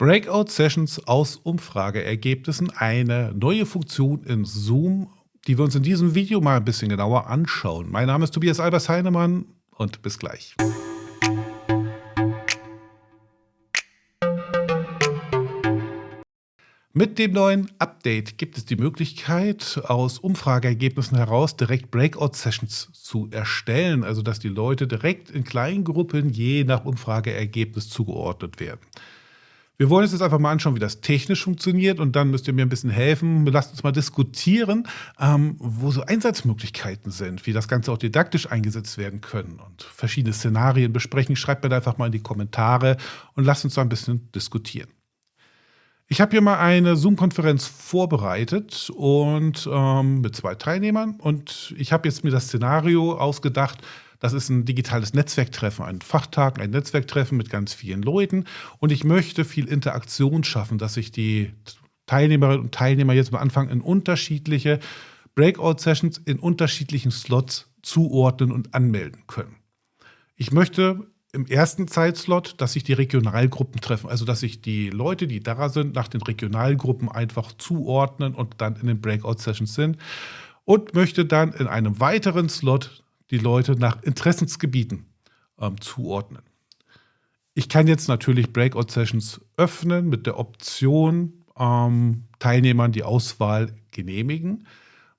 Breakout-Sessions aus Umfrageergebnissen, eine neue Funktion in Zoom, die wir uns in diesem Video mal ein bisschen genauer anschauen. Mein Name ist Tobias Albers Heinemann und bis gleich. Mit dem neuen Update gibt es die Möglichkeit, aus Umfrageergebnissen heraus direkt Breakout-Sessions zu erstellen, also dass die Leute direkt in kleinen Gruppen je nach Umfrageergebnis zugeordnet werden. Wir wollen uns jetzt einfach mal anschauen, wie das technisch funktioniert und dann müsst ihr mir ein bisschen helfen. Lasst uns mal diskutieren, ähm, wo so Einsatzmöglichkeiten sind, wie das Ganze auch didaktisch eingesetzt werden können und verschiedene Szenarien besprechen. Schreibt mir da einfach mal in die Kommentare und lasst uns da ein bisschen diskutieren. Ich habe hier mal eine Zoom-Konferenz vorbereitet und ähm, mit zwei Teilnehmern und ich habe jetzt mir das Szenario ausgedacht, das ist ein digitales Netzwerktreffen, ein Fachtag, ein Netzwerktreffen mit ganz vielen Leuten. Und ich möchte viel Interaktion schaffen, dass sich die Teilnehmerinnen und Teilnehmer jetzt am Anfang in unterschiedliche Breakout-Sessions in unterschiedlichen Slots zuordnen und anmelden können. Ich möchte im ersten Zeitslot, dass sich die Regionalgruppen treffen, also dass sich die Leute, die da sind, nach den Regionalgruppen einfach zuordnen und dann in den Breakout-Sessions sind und möchte dann in einem weiteren Slot die Leute nach Interessensgebieten ähm, zuordnen. Ich kann jetzt natürlich Breakout-Sessions öffnen mit der Option, ähm, Teilnehmern die Auswahl genehmigen,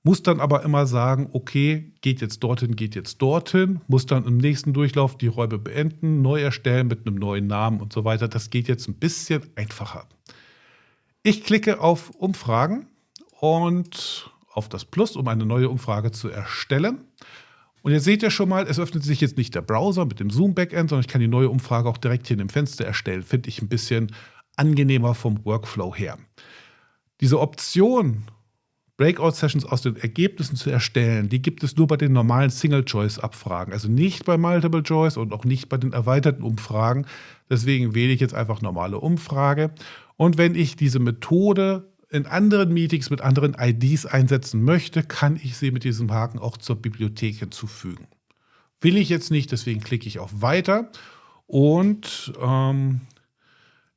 muss dann aber immer sagen, okay, geht jetzt dorthin, geht jetzt dorthin, muss dann im nächsten Durchlauf die Räume beenden, neu erstellen mit einem neuen Namen und so weiter. Das geht jetzt ein bisschen einfacher. Ich klicke auf Umfragen und auf das Plus, um eine neue Umfrage zu erstellen. Und jetzt seht ihr schon mal, es öffnet sich jetzt nicht der Browser mit dem Zoom-Backend, sondern ich kann die neue Umfrage auch direkt hier in dem Fenster erstellen. Finde ich ein bisschen angenehmer vom Workflow her. Diese Option, Breakout-Sessions aus den Ergebnissen zu erstellen, die gibt es nur bei den normalen Single-Choice-Abfragen. Also nicht bei Multiple-Choice und auch nicht bei den erweiterten Umfragen. Deswegen wähle ich jetzt einfach normale Umfrage. Und wenn ich diese Methode in anderen Meetings mit anderen IDs einsetzen möchte, kann ich sie mit diesem Haken auch zur Bibliothek hinzufügen. Will ich jetzt nicht, deswegen klicke ich auf Weiter und ähm,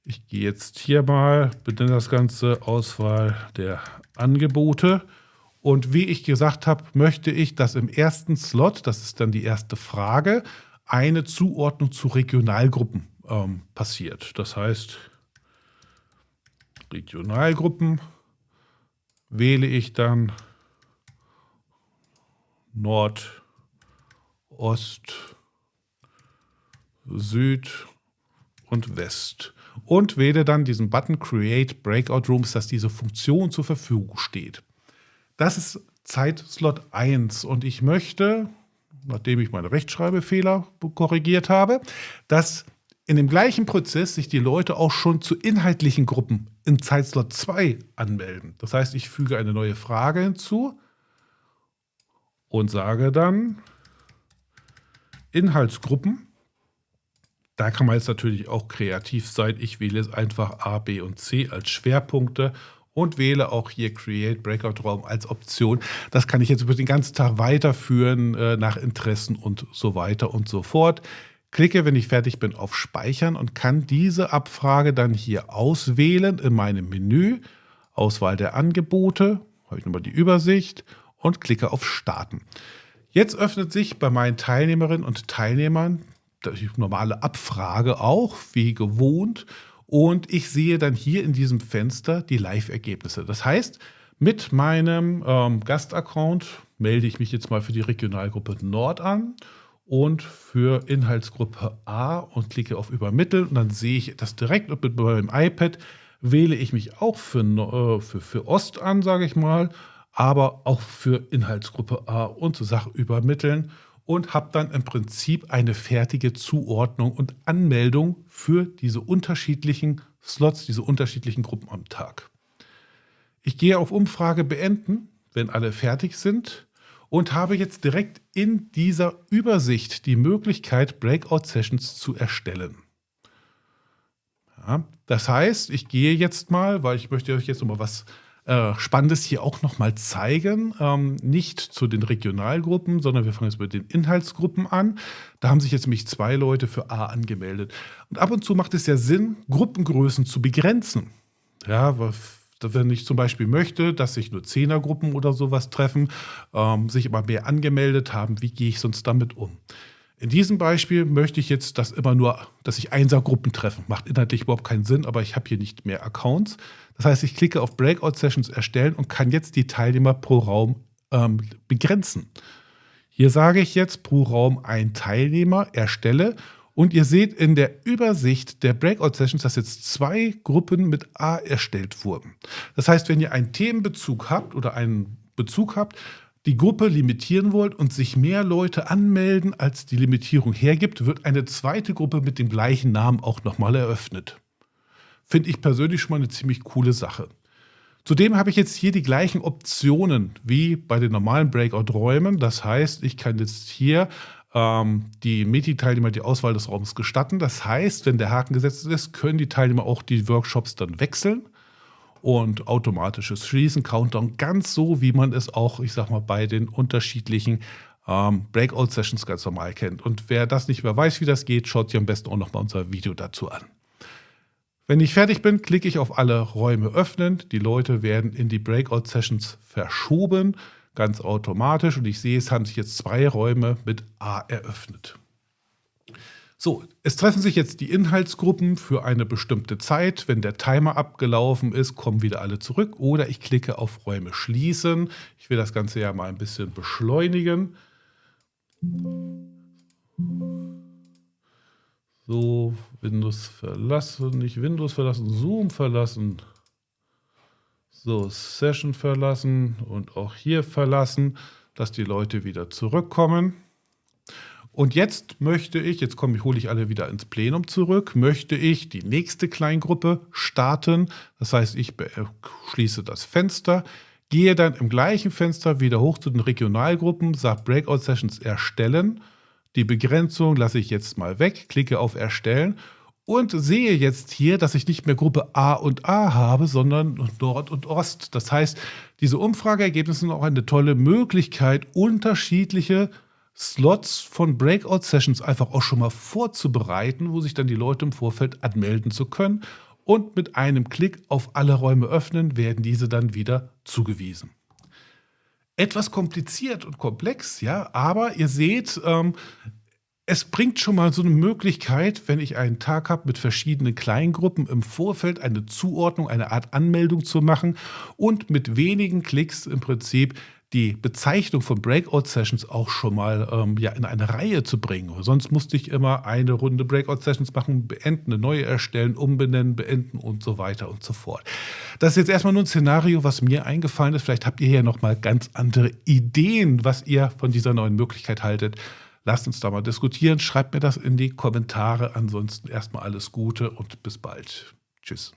ich gehe jetzt hier mal, benenne das Ganze Auswahl der Angebote und wie ich gesagt habe, möchte ich, dass im ersten Slot, das ist dann die erste Frage, eine Zuordnung zu Regionalgruppen ähm, passiert. Das heißt, Regionalgruppen wähle ich dann Nord, Ost, Süd und West und wähle dann diesen Button Create Breakout Rooms, dass diese Funktion zur Verfügung steht. Das ist Zeitslot 1 und ich möchte, nachdem ich meine Rechtschreibfehler korrigiert habe, dass in dem gleichen Prozess sich die Leute auch schon zu inhaltlichen Gruppen in Zeitslot 2 anmelden. Das heißt, ich füge eine neue Frage hinzu und sage dann Inhaltsgruppen. Da kann man jetzt natürlich auch kreativ sein. Ich wähle jetzt einfach A, B und C als Schwerpunkte und wähle auch hier Create Breakout Raum als Option. Das kann ich jetzt über den ganzen Tag weiterführen äh, nach Interessen und so weiter und so fort klicke, wenn ich fertig bin, auf Speichern und kann diese Abfrage dann hier auswählen in meinem Menü. Auswahl der Angebote, habe ich nochmal die Übersicht und klicke auf Starten. Jetzt öffnet sich bei meinen Teilnehmerinnen und Teilnehmern die normale Abfrage auch, wie gewohnt. Und ich sehe dann hier in diesem Fenster die Live-Ergebnisse. Das heißt, mit meinem ähm, Gastaccount melde ich mich jetzt mal für die Regionalgruppe Nord an und für Inhaltsgruppe A und klicke auf Übermitteln. Und dann sehe ich das direkt und mit meinem iPad. Wähle ich mich auch für, äh, für, für Ost an, sage ich mal, aber auch für Inhaltsgruppe A und Sache übermitteln und habe dann im Prinzip eine fertige Zuordnung und Anmeldung für diese unterschiedlichen Slots, diese unterschiedlichen Gruppen am Tag. Ich gehe auf Umfrage beenden, wenn alle fertig sind und habe jetzt direkt in dieser Übersicht die Möglichkeit, Breakout-Sessions zu erstellen. Ja, das heißt, ich gehe jetzt mal, weil ich möchte euch jetzt noch mal was äh, Spannendes hier auch nochmal zeigen. Ähm, nicht zu den Regionalgruppen, sondern wir fangen jetzt mit den Inhaltsgruppen an. Da haben sich jetzt nämlich zwei Leute für A angemeldet. Und ab und zu macht es ja Sinn, Gruppengrößen zu begrenzen. Ja, wenn ich zum Beispiel möchte, dass sich nur Zehnergruppen oder sowas treffen, ähm, sich immer mehr angemeldet haben, wie gehe ich sonst damit um? In diesem Beispiel möchte ich jetzt, dass immer nur, dass sich Einsergruppen treffen. Macht inhaltlich überhaupt keinen Sinn, aber ich habe hier nicht mehr Accounts. Das heißt, ich klicke auf Breakout Sessions erstellen und kann jetzt die Teilnehmer pro Raum ähm, begrenzen. Hier sage ich jetzt pro Raum ein Teilnehmer erstelle und ihr seht in der Übersicht der Breakout Sessions, dass jetzt zwei Gruppen mit A erstellt wurden. Das heißt, wenn ihr einen Themenbezug habt oder einen Bezug habt, die Gruppe limitieren wollt und sich mehr Leute anmelden, als die Limitierung hergibt, wird eine zweite Gruppe mit dem gleichen Namen auch nochmal eröffnet. Finde ich persönlich schon mal eine ziemlich coole Sache. Zudem habe ich jetzt hier die gleichen Optionen wie bei den normalen Breakout-Räumen. Das heißt, ich kann jetzt hier die Meti-Teilnehmer die Auswahl des Raums gestatten. Das heißt, wenn der Haken gesetzt ist, können die Teilnehmer auch die Workshops dann wechseln und automatisches Schließen, Countdown, ganz so, wie man es auch, ich sag mal, bei den unterschiedlichen ähm, Breakout-Sessions ganz normal kennt. Und wer das nicht mehr weiß, wie das geht, schaut sich am besten auch noch mal unser Video dazu an. Wenn ich fertig bin, klicke ich auf alle Räume öffnen. Die Leute werden in die Breakout-Sessions verschoben, ganz automatisch. Und ich sehe, es haben sich jetzt zwei Räume mit A eröffnet. So, es treffen sich jetzt die Inhaltsgruppen für eine bestimmte Zeit. Wenn der Timer abgelaufen ist, kommen wieder alle zurück. Oder ich klicke auf Räume schließen. Ich will das Ganze ja mal ein bisschen beschleunigen. So, Windows verlassen, nicht Windows verlassen, Zoom verlassen. So, Session verlassen und auch hier verlassen, dass die Leute wieder zurückkommen. Und jetzt möchte ich, jetzt komme ich, hole ich alle wieder ins Plenum zurück, möchte ich die nächste Kleingruppe starten. Das heißt, ich schließe das Fenster, gehe dann im gleichen Fenster wieder hoch zu den Regionalgruppen, sage Breakout Sessions erstellen. Die Begrenzung lasse ich jetzt mal weg, klicke auf Erstellen und sehe jetzt hier, dass ich nicht mehr Gruppe A und A habe, sondern Nord und Ost. Das heißt, diese Umfrageergebnisse sind auch eine tolle Möglichkeit, unterschiedliche Slots von Breakout-Sessions einfach auch schon mal vorzubereiten, wo sich dann die Leute im Vorfeld anmelden zu können. Und mit einem Klick auf alle Räume öffnen, werden diese dann wieder zugewiesen. Etwas kompliziert und komplex, ja, aber ihr seht, ähm, es bringt schon mal so eine Möglichkeit, wenn ich einen Tag habe mit verschiedenen Kleingruppen im Vorfeld eine Zuordnung, eine Art Anmeldung zu machen und mit wenigen Klicks im Prinzip die Bezeichnung von Breakout-Sessions auch schon mal ähm, ja, in eine Reihe zu bringen. Sonst musste ich immer eine Runde Breakout-Sessions machen, beenden, eine neue erstellen, umbenennen, beenden und so weiter und so fort. Das ist jetzt erstmal nur ein Szenario, was mir eingefallen ist. Vielleicht habt ihr ja noch mal ganz andere Ideen, was ihr von dieser neuen Möglichkeit haltet. Lasst uns da mal diskutieren. Schreibt mir das in die Kommentare. Ansonsten erstmal alles Gute und bis bald. Tschüss.